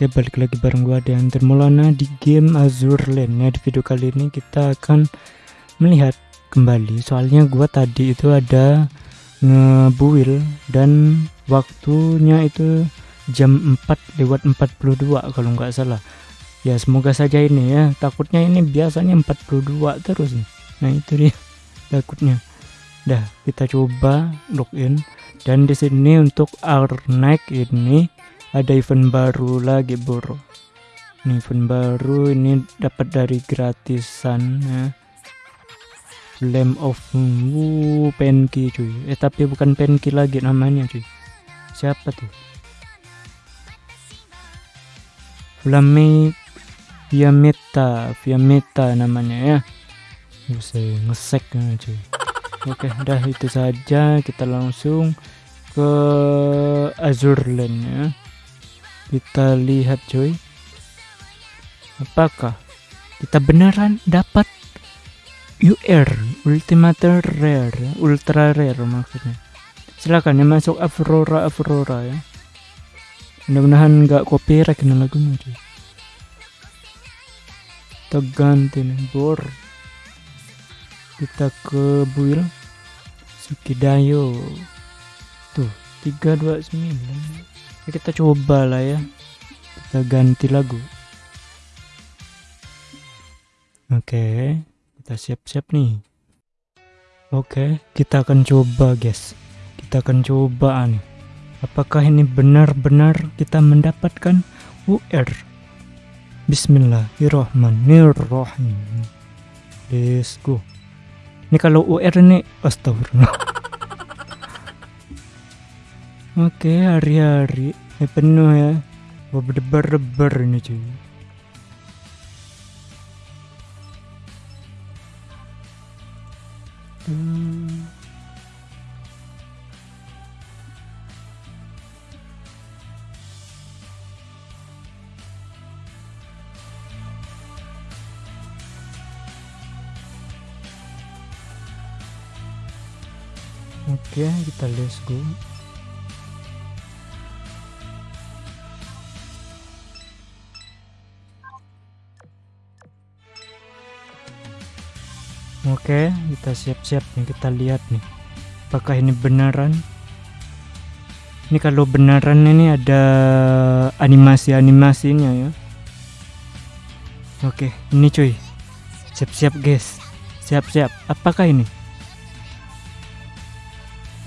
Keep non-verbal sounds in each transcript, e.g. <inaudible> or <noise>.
Oke balik lagi bareng gua dan Termolana di game Azure Lane ya di video kali ini kita akan melihat kembali. Soalnya gua tadi itu ada ngebuil dan waktunya itu jam 4 lewat 42 kalau nggak salah. Ya semoga saja ini ya. Takutnya ini biasanya 42 terus nah itu dia <laughs> takutnya. Dah kita coba login. Dan di sini untuk Arnek ini ada event baru lagi bro. Ini event baru ini dapat dari gratisan ya. Flame of Wuh, Penki cuy. Eh tapi bukan Penki lagi namanya cuy. Siapa tuh? Flame via meta namanya ya. Bisa ngesek ya, cuy. Oke dah itu saja. Kita langsung ke Azure ya kita lihat cuy. Apakah kita beneran dapat UR Ultimate Rare Ultra Rare maksudnya? Silakan ya masuk Aurora Aurora ya. Mudah-mudahan nggak copyright kena lagunya cuy. Kita ganti nih bor. Kita ke build Sukidayo tuh 329 ya kita coba lah ya. Kita ganti lagu. Oke kita siap-siap nih. Oke kita akan coba guys. Kita akan coba nih. Apakah ini benar-benar kita mendapatkan UR Bismillahirrahmanirrahim. Let's go. Ini kalau UR ini astagfirullah Oke, hari-hari ini penuh ya. Berdebar-debar ini cuy. Hmm. Oke, kita let's go. Oke, kita siap-siap nih, kita lihat nih. Apakah ini beneran? Ini kalau beneran ini ada animasi-animasinya ya. Oke, ini cuy. Siap-siap guys. Siap-siap. Apakah ini?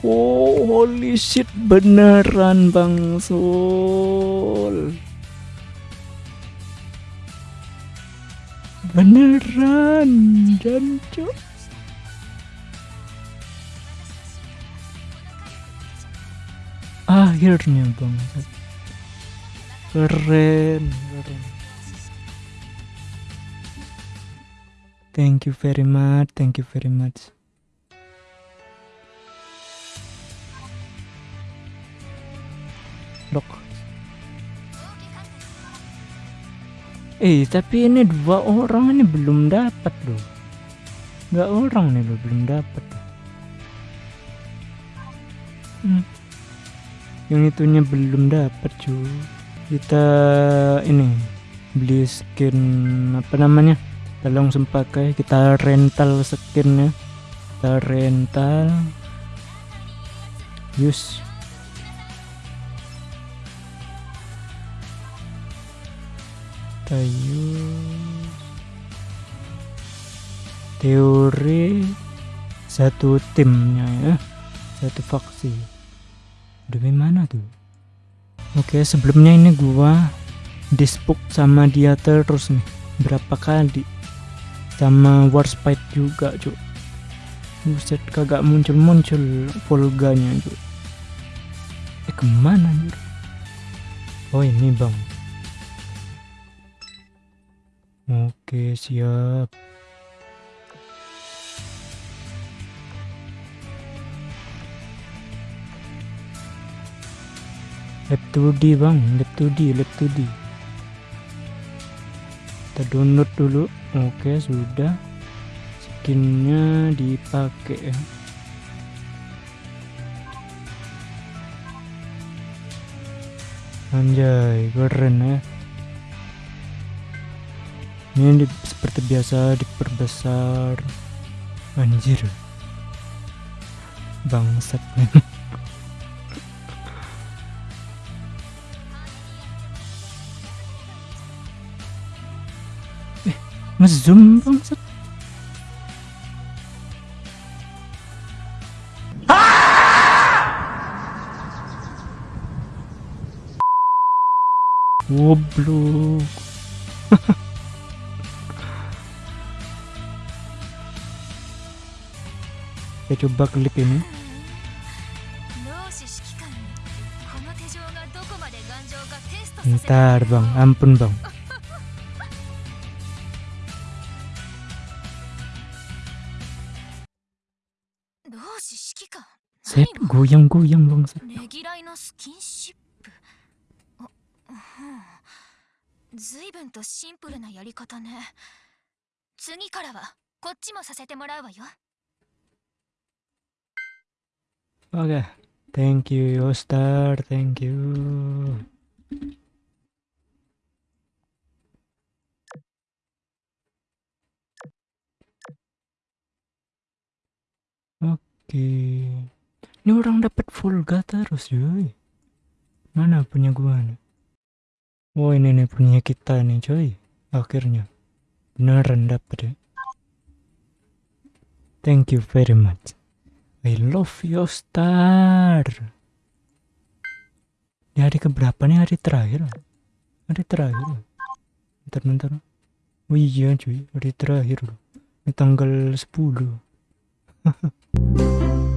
Oh, holy shit, beneran Bang Sul. Beneran jancuk akhirnya bang. Keren keren. Thank you very much thank you very much. Lock Eh tapi ini dua orang ini belum dapat loh. Nggak orang nih loh belum dapat. Hmm. Yang itunya belum dapat cuy. Kita ini beli skin apa namanya? Kita langsung pakai kita rental skinnya. Kita rental. Use kayu teori satu timnya ya satu faksi. Demi mana tuh? Oke sebelumnya ini gua dispuk sama dia terus nih berapa kali? Sama warspite juga cuk. Buset kagak muncul-muncul volganya cuk. Eh ke mana nih oh ini bang Oke, siap. Lab 2D bang, lab 2D, lab 2D. Kita download dulu. Oke, sudah. Skinnya dipakai ya. Anjay, keren ya. Ini seperti biasa diperbesar. Anjir. Bangsat. <laughs> Eh ngezoom bangsat. Goblok. <laughs> coba klik ini. Ntar bang, ampun bang. Saya goyang-goyang bang. 随分とシンプルなやり方ね次からはこっちもさせてもらうわよ Oke, okay. thank you Yostar, thank you. Oke, okay. ini orang dapat full ga terus, cuy. Mana punya gua nih? Oh ini nih punya kita nih coy Akhirnya Beneran dapet ya Thank you very much I love you star. Ini hari keberapa nih? Hari terakhir. Hari terakhir. Bentar-bentar Oh iya cuy. Hari terakhir. Ini tanggal 10 <laughs>